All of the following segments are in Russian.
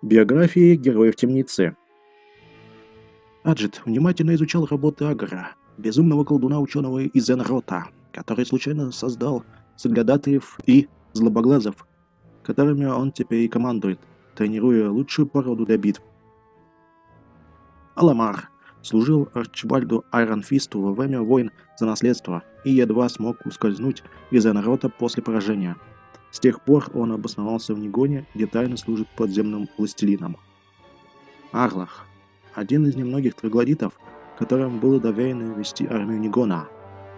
Биографии героев темницы. Аджит внимательно изучал работы Агара, безумного колдуна-ученого из Энрота, который случайно создал соглядатаев и злобоглазов, которыми он теперь и командует, тренируя лучшую породу для битв. Аламар служил Арчибальду Айронфисту во время войн за наследство и едва смог ускользнуть из Энрота после поражения – с тех пор он обосновался в Нигоне, где тайно служит подземным властелином. Арлах – один из немногих троглодитов, которым было доверено вести армию Нигона.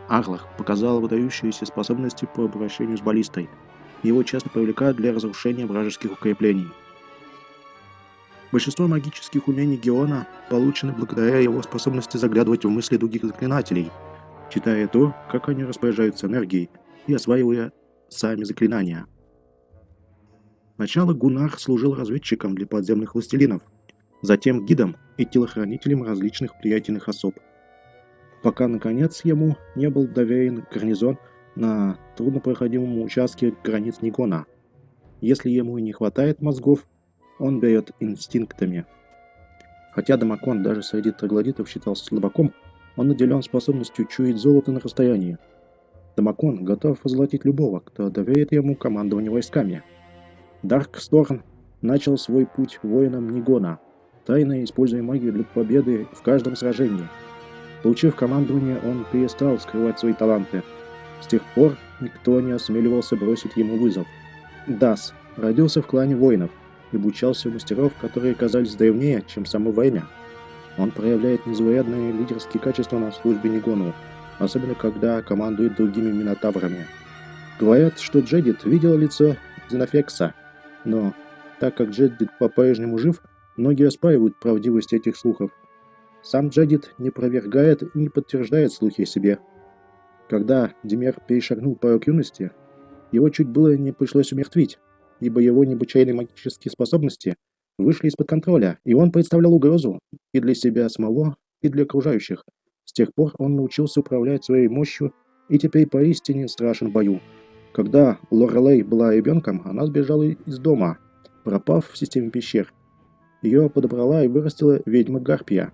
Арлах показал выдающиеся способности по обращению с баллистой. Его часто привлекают для разрушения вражеских укреплений. Большинство магических умений Геона получены благодаря его способности заглядывать в мысли других заклинателей, читая то, как они распоряжаются энергией, и осваивая сами заклинания. Сначала Гунар служил разведчиком для подземных властелинов, затем гидом и телохранителем различных влиятельных особ. Пока, наконец, ему не был доверен гарнизон на труднопроходимом участке границ Нигона. Если ему и не хватает мозгов, он берет инстинктами. Хотя Дамакон даже среди троглодитов считался слабаком, он наделен способностью чуять золото на расстоянии – Дамакон готов возлотить любого, кто доверит ему командование войсками. Дарксторн начал свой путь воином Нигона, тайно используя магию для победы в каждом сражении. Получив командование, он перестал скрывать свои таланты. С тех пор никто не осмеливался бросить ему вызов. Дас родился в клане воинов и обучался у мастеров, которые казались древнее, чем само время. Он проявляет незаурядные лидерские качества на службе Нигону, особенно когда командует другими минотаврами. Говорят, что Джедит видел лицо Зенофекса, но так как Джедит по-прежнему жив, многие оспаривают правдивость этих слухов. Сам Джедит не опровергает и не подтверждает слухи о себе. Когда Демер перешагнул порог юности, его чуть было не пришлось умертвить, ибо его необычайные магические способности вышли из-под контроля, и он представлял угрозу и для себя самого, и для окружающих. С тех пор он научился управлять своей мощью и теперь поистине страшен в бою. Когда Лорелей была ребенком, она сбежала из дома, пропав в системе пещер. Ее подобрала и вырастила ведьма Гарпия.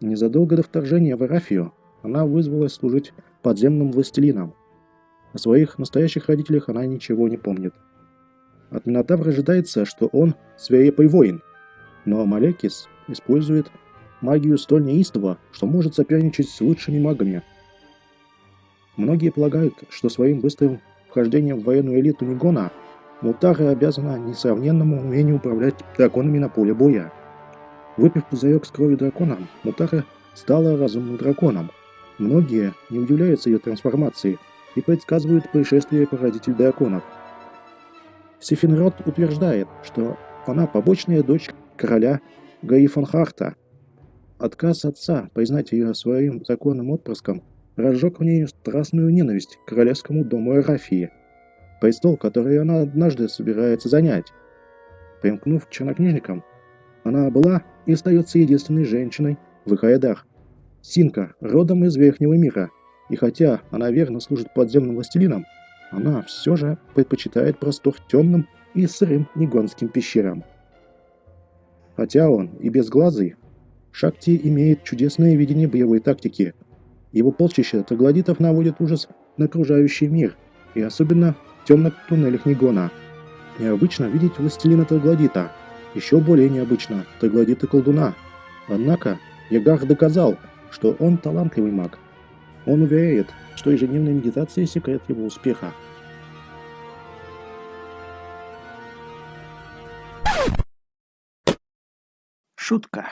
Незадолго до вторжения в Арафию она вызвалась служить подземным властелином. О своих настоящих родителях она ничего не помнит. От Минотавра ожидается, что он свирепый воин, но Малекис использует магию столь неистово, что может соперничать с лучшими магами. Многие полагают, что своим быстрым вхождением в военную элиту Нигона Мутара обязана несравненному умению управлять драконами на поле боя. Выпив пузырек с кровью дракона, Мутара стала разумным драконом. Многие не удивляются ее трансформации и предсказывают пришествие породитель драконов. Сифенрод утверждает, что она побочная дочь короля Гаифанхарта – Отказ отца признать ее своим законным отпрыском разжег в ней страстную ненависть к королевскому дому Эрафии, престол, который она однажды собирается занять. Примкнув к чернокнижникам, она была и остается единственной женщиной в их рядах. Синка родом из Верхнего мира, и хотя она верно служит подземным властелинам, она все же предпочитает простор темным и сырым негонским пещерам. Хотя он и безглазый, Шакти имеет чудесное видение боевой тактики. Его полчища троглодитов наводят ужас на окружающий мир, и особенно в темных туннелях Нигона. Необычно видеть властелина троглодита. Еще более необычно троглодита колдуна. Однако Ягар доказал, что он талантливый маг. Он уверяет, что ежедневная медитация – секрет его успеха. Шутка.